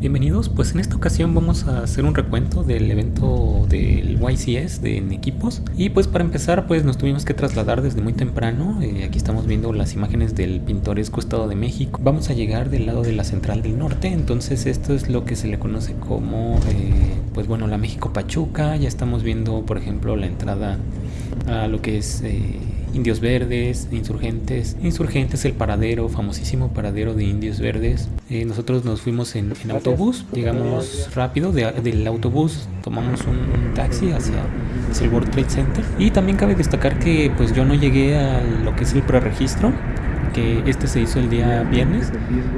Bienvenidos, pues en esta ocasión vamos a hacer un recuento del evento del YCS de en equipos. Y pues para empezar pues nos tuvimos que trasladar desde muy temprano, eh, aquí estamos viendo las imágenes del pintoresco estado de México, vamos a llegar del lado de la central del norte, entonces esto es lo que se le conoce como eh, pues bueno la México Pachuca, ya estamos viendo por ejemplo la entrada a lo que es... Eh, Indios Verdes, Insurgentes. Insurgentes, el paradero, famosísimo paradero de Indios Verdes. Eh, nosotros nos fuimos en, autobús, llegamos rápido del autobús, tomamos un, taxi hacia, el World Trade Center. Y también cabe destacar que pues yo no llegué a lo que es el preregistro, que este se hizo el día viernes.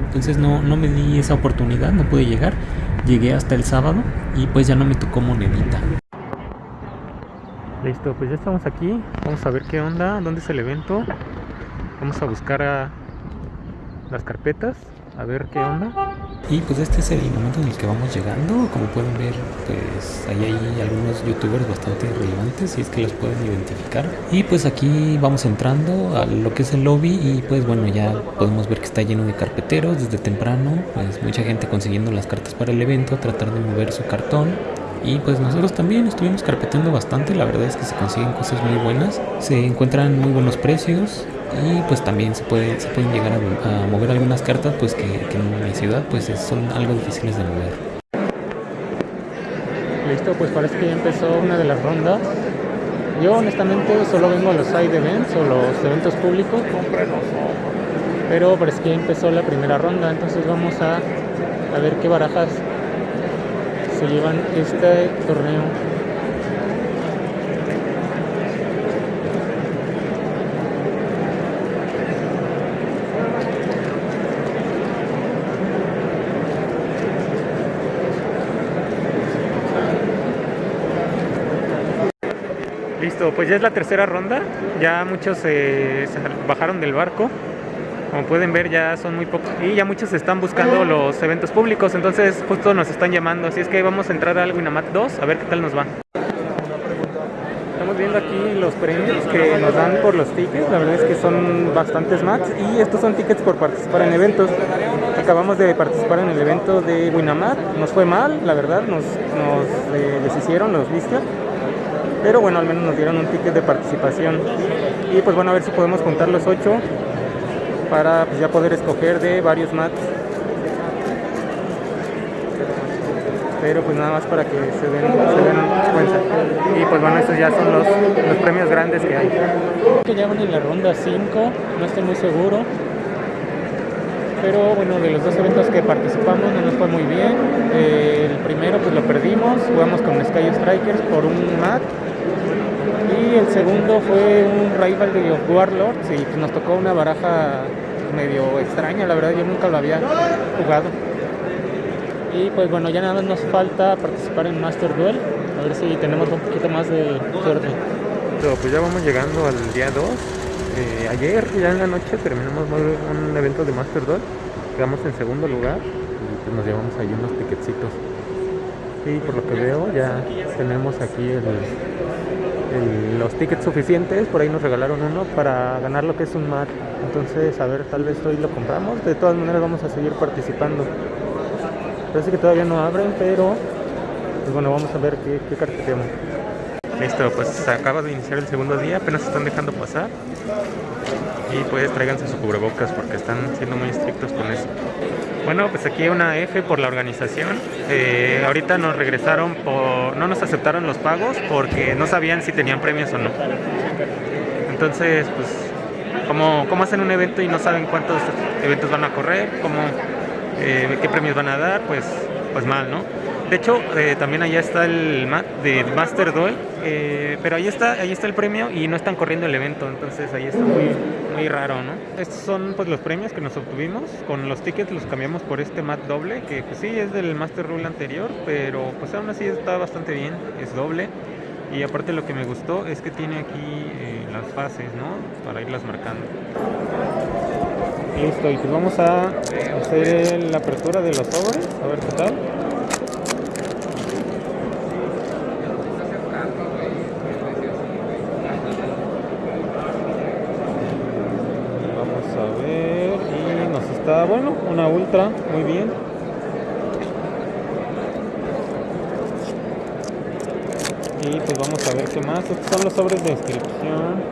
Entonces no, no me di esa oportunidad, no pude llegar. Llegué hasta el sábado y pues ya no me tocó monedita. Listo, pues ya estamos aquí. Vamos a ver qué onda, dónde es el evento. Vamos a buscar a las carpetas, a ver qué onda. Y pues este es el momento en el que vamos llegando. Como pueden ver, pues ahí hay algunos youtubers bastante relevantes y es que los pueden identificar. Y pues aquí vamos entrando a lo que es el lobby y pues bueno, ya podemos ver que está lleno de carpeteros desde temprano. Pues mucha gente consiguiendo las cartas para el evento, tratar de mover su cartón y pues nosotros también estuvimos carpeteando bastante, la verdad es que se consiguen cosas muy buenas, se encuentran muy buenos precios y pues también se, puede, se pueden llegar a, mover algunas cartas pues que, en mi ciudad pues son algo difíciles de mover. Listo, pues parece que ya empezó una de las rondas. Yo honestamente solo vengo a los side events o los eventos públicos, pero parece que ya empezó la primera ronda, entonces vamos a, a ver qué barajas llevan este torneo. Listo, pues ya es la tercera ronda, ya muchos se bajaron del barco. Como pueden ver ya son muy pocos. Y ya muchos están buscando los eventos públicos, entonces justo nos están llamando, así es que vamos a entrar al Winamat 2 a ver qué tal nos va. Estamos viendo aquí los premios que nos dan por los tickets, la verdad es que son bastantes más y estos son tickets por participar en eventos. Acabamos de participar en el evento de Winamat, nos fue mal, la verdad, nos, nos eh, deshicieron los listas pero bueno, al menos nos dieron un ticket de participación. Y pues bueno, a ver si podemos contar los ocho para pues, ya poder escoger de varios mats. Pero pues nada más para que se den, cuenta. Y pues bueno estos ya son los, los premios grandes que hay. Que ya van en la ronda 5 no estoy muy seguro. Pero bueno de los dos eventos que participamos no nos fue muy bien. Eh, el primero pues lo perdimos. Jugamos con Sky Strikers por un mat y el segundo fue un rival de Warlords y pues nos tocó una baraja medio extraña, la verdad yo nunca lo había jugado. Y pues bueno, ya nada más nos falta participar en Master Duel, a ver si tenemos un poquito más de suerte. pues ya vamos llegando al día 2. Eh, ayer, ya en la noche, terminamos un evento de Master Duel. Quedamos en segundo lugar y pues nos llevamos ahí unos ticketcitos. Y por lo que veo ya tenemos aquí los tickets suficientes, por ahí nos regalaron uno para ganar lo que es un mat entonces, a ver, tal vez hoy lo compramos. De todas maneras vamos a seguir participando. Parece que todavía no abren, pero pues bueno, vamos a ver qué, qué tenemos. Listo, pues acaba de iniciar el segundo día, apenas están dejando pasar. Y pues tráiganse su cubrebocas porque están siendo muy estrictos con eso. Bueno, pues aquí una F por la organización. Eh, ahorita nos regresaron por... no nos aceptaron los pagos porque no sabían si tenían premios o no. Entonces, pues cómo, cómo hacen un evento y no saben cuántos eventos van a correr, cómo, eh, qué premios van a dar, pues, pues mal, ¿no? De hecho, eh, también allá está el de Master Duel, eh, pero ahí está, ahí está el premio y no están corriendo el evento, entonces ahí está muy, raro, ¿no? Estos son pues los premios que nos obtuvimos, con los tickets los cambiamos por este mat doble, que pues sí es del Master Rule anterior, pero pues aún así está bastante bien, es doble. Y aparte lo que me gustó es que tiene aquí eh, las fases, ¿no? Para irlas marcando. Listo, y pues vamos a hacer la apertura de los sobres, a ver qué tal. a ver. Y nos está, bueno, una ultra. Muy bien. Y pues vamos a ver qué más. Estos son los sobres de inscripción.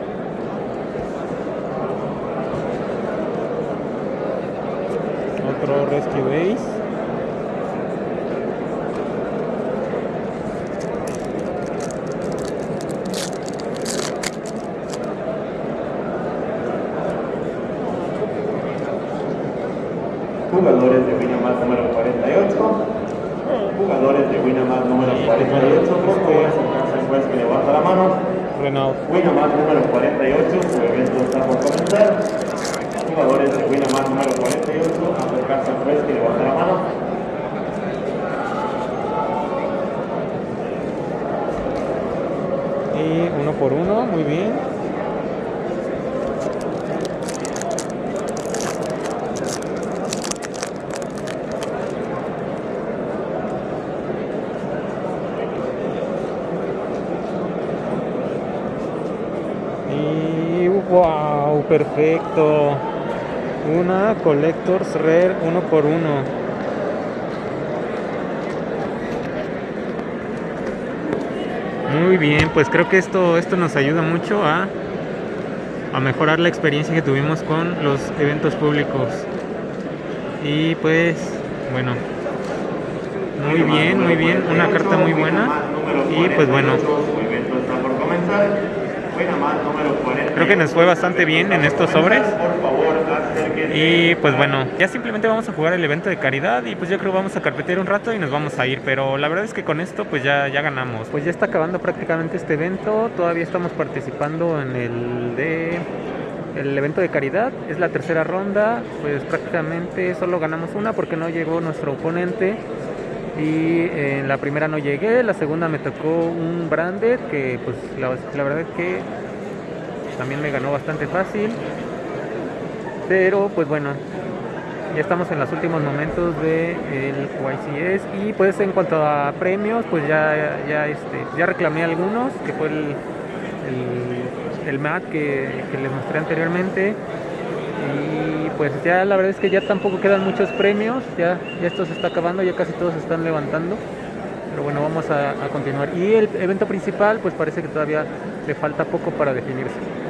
Otro Rescue Base. Jugadores de Winamar número 48. Jugadores de Winamar número 48. Por favor, acercarse al juez que levanta la mano. Winamar número 48. Su evento está por comenzar. Jugadores de Winamar número 48. Acercarse al juez que levanta la mano. Y uno por uno, muy bien. Y wow, perfecto. Una Collectors Rare uno por uno. Muy bien, pues creo que esto, esto nos ayuda mucho a, a mejorar la experiencia que tuvimos con los eventos públicos. Y pues, bueno, muy bien, muy bien, una carta muy buena. Y pues bueno, Su evento está por comenzar. Winamar número 48. Creo que nos fue bastante bien en estos sobres. Y pues bueno, ya simplemente vamos a jugar el evento de caridad y pues yo creo que vamos a carpetear un rato y nos vamos a ir, pero la verdad es que con esto pues ya, ya ganamos. Pues ya está acabando prácticamente este evento, todavía estamos participando en el de el evento de caridad, es la tercera ronda, pues prácticamente solo ganamos una porque no llegó nuestro oponente. Y en la primera no llegué, la segunda me tocó un branded que pues la verdad es que también me ganó bastante fácil. Pero pues bueno, ya estamos en los últimos momentos del YCS y pues en cuanto a premios, pues ya, ya, este, ya reclamé algunos, que fue el, el, MAT que, que les mostré anteriormente. Y pues ya la verdad es que ya tampoco quedan muchos premios, ya, ya esto se está acabando, ya casi todos se están levantando. Pero bueno, vamos a continuar. Y el evento principal, pues parece que todavía le falta poco para definirse.